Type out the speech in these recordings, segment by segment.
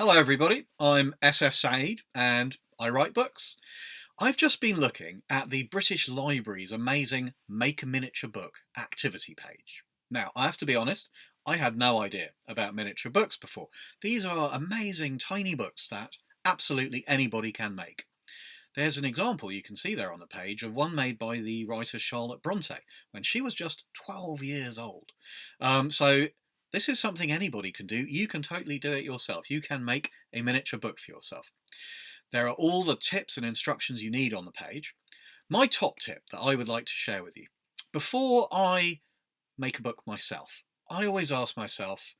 Hello everybody, I'm SF Said and I write books. I've just been looking at the British Library's amazing Make a Miniature Book activity page. Now, I have to be honest, I had no idea about miniature books before. These are amazing tiny books that absolutely anybody can make. There's an example you can see there on the page of one made by the writer Charlotte Bronte when she was just 12 years old. Um, so this is something anybody can do. You can totally do it yourself. You can make a miniature book for yourself. There are all the tips and instructions you need on the page. My top tip that I would like to share with you. Before I make a book myself, I always ask myself,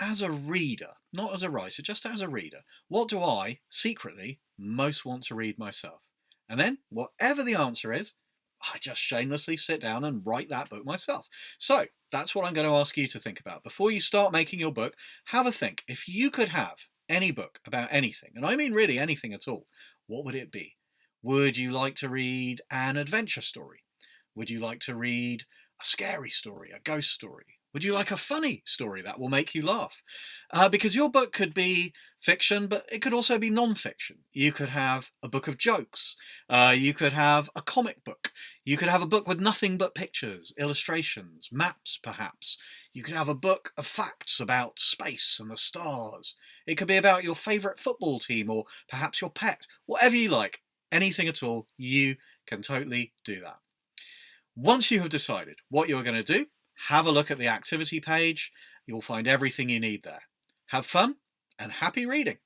as a reader, not as a writer, just as a reader, what do I secretly most want to read myself? And then, whatever the answer is, I just shamelessly sit down and write that book myself. So that's what I'm going to ask you to think about. Before you start making your book, have a think. If you could have any book about anything, and I mean really anything at all, what would it be? Would you like to read an adventure story? Would you like to read a scary story, a ghost story? Would you like a funny story that will make you laugh? Uh, because your book could be fiction, but it could also be non-fiction. You could have a book of jokes. Uh, you could have a comic book. You could have a book with nothing but pictures, illustrations, maps perhaps. You could have a book of facts about space and the stars. It could be about your favourite football team or perhaps your pet. Whatever you like, anything at all, you can totally do that. Once you have decided what you're going to do, have a look at the activity page. You'll find everything you need there. Have fun and happy reading.